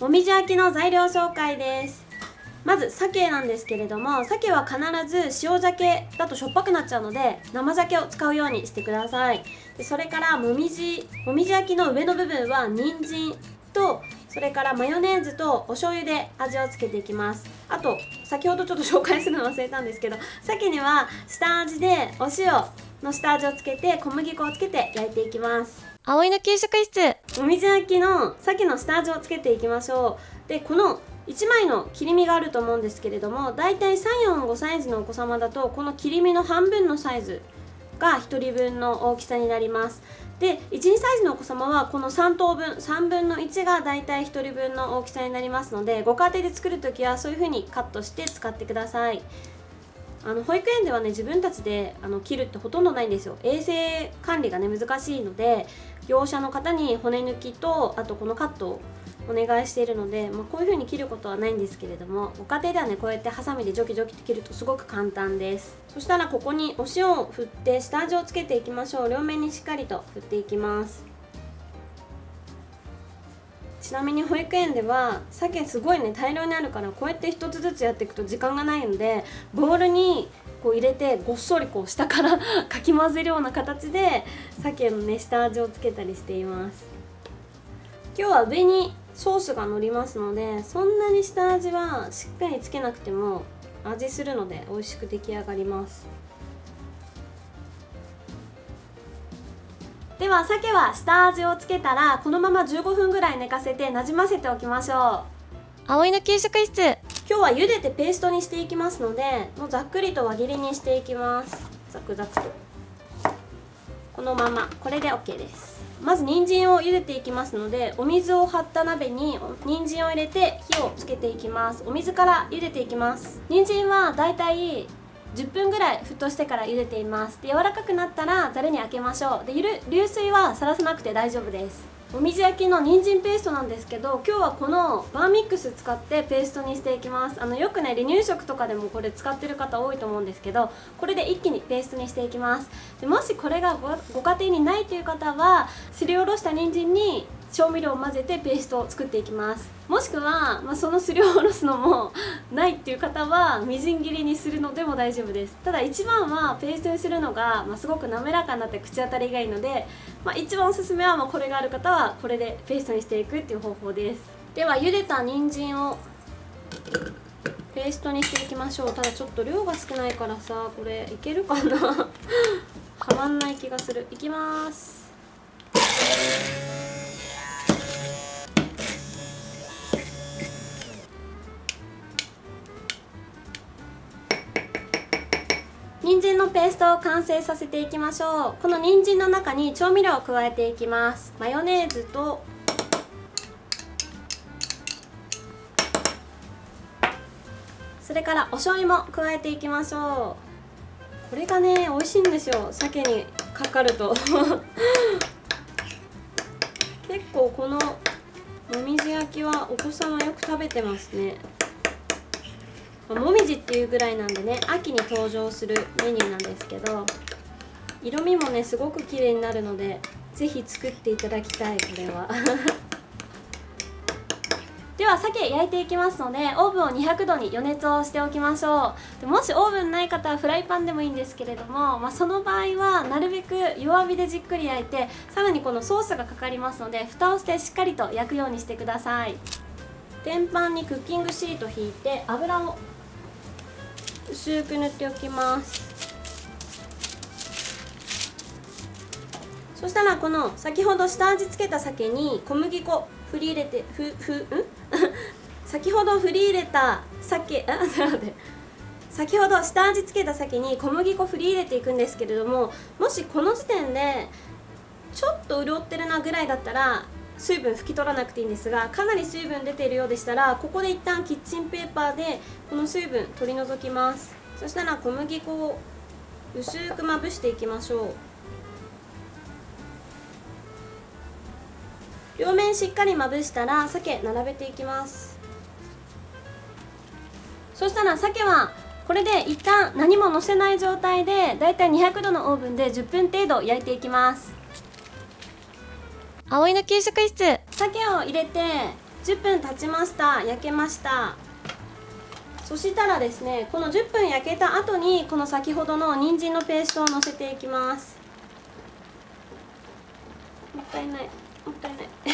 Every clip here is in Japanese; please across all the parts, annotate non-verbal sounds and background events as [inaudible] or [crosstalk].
もみじ焼きの材料紹介です。まず鮭なんですけれども鮭は必ず塩鮭だとしょっぱくなっちゃうので生鮭を使うようにしてください。でそれからもみじもみじ焼きの上の部分は人参とそれからマヨネーズとお醤油で味をつけていきます。あと先ほどちょっと紹介するの忘れたんですけど鮭には下味でお塩の下味をつけて小麦粉をつけて焼いていきます。葵の給食室。もみじ焼きの鮭の下味をつけていきましょう。でこの1枚の切り身があると思うんですけれどもだいたい345サイズのお子様だとこの切り身の半分のサイズが1人分の大きさになります。で12サイズのお子様はこの3等分3分の1がだいたい1人分の大きさになりますのでご家庭で作るときはそういう風にカットして使ってください。あの保育園ではね自分たちであの切るってほとんどないんですよ。衛生管理がね難しいので業者の方に骨抜きとあとこのカットをお願いしているので、まあ、こういう風に切ることはないんですけれどもご家庭ではねこうやってハサミでジョキジョキって切るとすごく簡単です。そしたらここにお塩を振って下味をつけていきましょう。両面にしっかりと振っていきます。ちなみに保育園では鮭すごいね大量にあるからこうやって一つずつやっていくと時間がないのでボウルにこう入れてごっそりこう下から [laughs] かき混ぜるような形で鮭のね下味をつけたりしています。今日は上にソースが乗りますのでそんなに下味はしっかりつけなくても味するので美味しく出来上がります。では鮭は下味をつけたらこのまま15分ぐらい寝かせてなじませておきましょう。葵の給食室。今日は茹でてペーストにしていきますのでもうざっくりと輪切りにしていきます。ザクザクと。このまま。これで OK です。まず人参を茹でていきますのでお水を張った鍋に人参を入れて火をつけていきます。お水から茹でていきます。人参はだいたい10分ぐらい沸騰してから茹でています。で柔らかくなったらざるにあけましょう。でゆる流水はさらさなくて大丈夫です。もみじ焼きの人参ペーストなんですけど今日はこのバーミックス使ってペーストにしていきます。あのよくね離乳食とかでもこれ使ってる方多いと思うんですけどこれで一気にペーストにしていきます。でもしこれがご家庭にないという方はすりおろした人参に調味料を混ぜてペーストを作っていきます。もしくは、まあ、そのすりおろすのもないっていう方はみじん切りにするのでも大丈夫です。ただ一番はペーストにするのが、まあ、すごく滑らかになって口当たりがいいので、まあ、一番おすすめは、まあ、これがある方はこれでペーストにしていくっていう方法です。では茹でた人参をペーストにしていきましょう。ただちょっと量が少ないからさこれいけるかな。[laughs] はまんない気がする。いきます。のペーストを完成させていきましょう。この人参の中に調味料を加えていきます。マヨネーズとそれからお醤油も加えていきましょう。これがね美味しいんですよ。鮭にかかると。[laughs] 結構このもみじ焼きはお子様よく食べてますね。もみじっていうぐらいなんでね秋に登場するメニューなんですけど色味もねすごく綺麗になるので是非作っていただきたいこれは。[laughs] では鮭焼いていきますのでオーブンを200度に予熱をしておきましょう。でもしオーブンない方はフライパンでもいいんですけれども、まあ、その場合はなるべく弱火でじっくり焼いてさらにこのソースがかかりますので蓋をしてしっかりと焼くようにしてください。天板にクッキングシート引いて油を薄く塗っておきます。そしたらこの先ほど下味つけた鮭に小麦粉振り入れてふふん？[laughs] 先ほど振り入れた鮭あちょっと待って。先ほど下味つけた鮭に小麦粉振り入れていくんですけれどももしこの時点でちょっと潤ってるなぐらいだったら水分拭き取らなくていいんですがかなり水分出ているようでしたらここで一旦キッチンペーパーでこの水分取り除きます。そしたら小麦粉を薄くまぶしていきましょう。両面しっかりまぶしたら鮭並べていきます。そしたら鮭はこれで一旦何ものせない状態でだいたい200度のオーブンで10分程度焼いていきます。葵の給食室。鮭を入れて10分経ちました。焼けました。そしたらですねこの10分焼けた後にこの先ほどの人参のペーストをのせていきます。もったいない。もったいない。[laughs]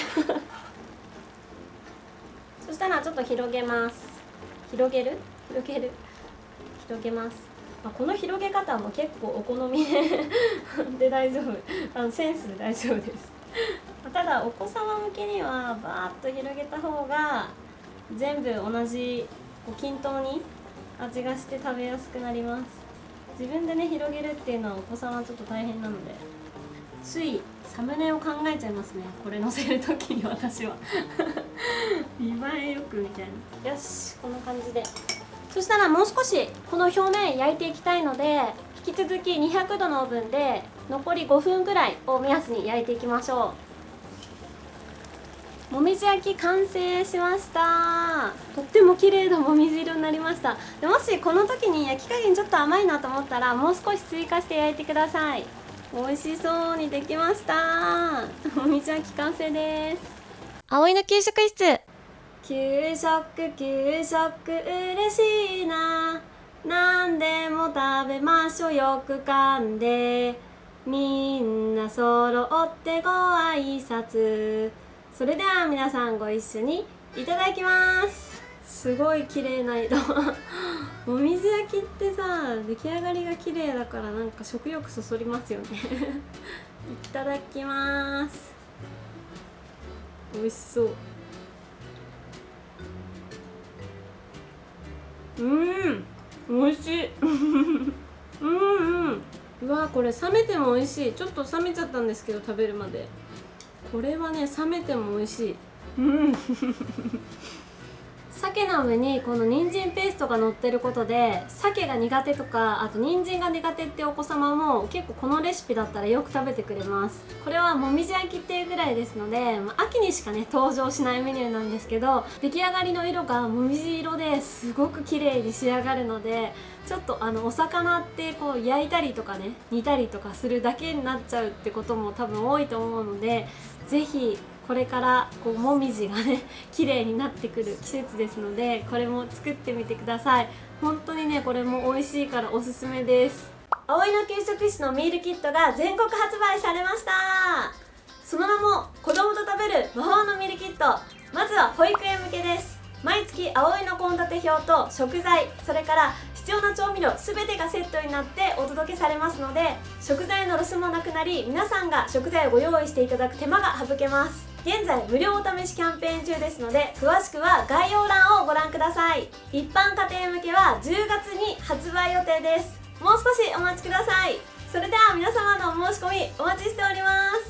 そしたらちょっと広げます。広げる？広げる。広げます。まあ、この広げ方も結構お好みで [laughs] 大丈夫。あのセンスで大丈夫です。ただお子様向けにはバーッと広げた方が全部同じこう均等に味がして食べやすくなります。自分でね広げるっていうのはお子様はちょっと大変なのでついサムネを考えちゃいますね。これ載せる時に私は。[laughs] 見栄えよくみたいな。よしこんな感じで。そしたらもう少しこの表面焼いていきたいので引き続き200度のオーブンで残り5分ぐらいを目安に焼いていきましょう。もみじ焼き完成しました。とっても綺麗なもみじ色になりました。でもしこの時に焼き加減ちょっと甘いなと思ったらもう少し追加して焼いてください。美味しそうにできました。もみじ焼き完成です。葵の給食室。給食給食嬉しいな。何でも食べましょう。よく噛んで。みんな揃ってご挨拶それでは皆さんご一緒にいただきます。すごい綺麗な色。[laughs] もみじ焼きってさ出来上がりが綺麗だからなんか食欲そそりますよね。[laughs] いただきます。美味しそう。うん。美味しい。[laughs] うんうん。うわこれ冷めても美味しい。ちょっと冷めちゃったんですけど食べるまで。これはね冷めても美味しい。うん。鮭の上にこの人参ペーストが乗ってることで鮭が苦手とかあと人参が苦手ってお子様も結構このレシピだったらよく食べてくれます。これはもみじ焼きっていうぐらいですので、まあ、秋にしかね登場しないメニューなんですけど出来上がりの色がもみじ色ですごく綺麗に仕上がるのでちょっとあのお魚ってこう焼いたりとかね煮たりとかするだけになっちゃうってことも多分多いと思うので是非これからこうもみじがね [laughs] 綺麗になってくる季節ですのでこれも作ってみてください。本当にねこれも美味しいからおすすめです。葵の給食室のミールキットが全国発売されました。その名も子供と食べる魔法のミールキット。まずは保育園向けです。毎月葵の献立表と食材それから必要な調味料全てがセットになってお届けされますので食材のロスもなくなり皆さんが食材をご用意していただく手間が省けます。現在無料お試しキャンペーン中ですので詳しくは概要欄をご覧ください。一般家庭向けは10月に発売予定です。もう少しお待ちください。それでは皆様のお申し込みお待ちしております。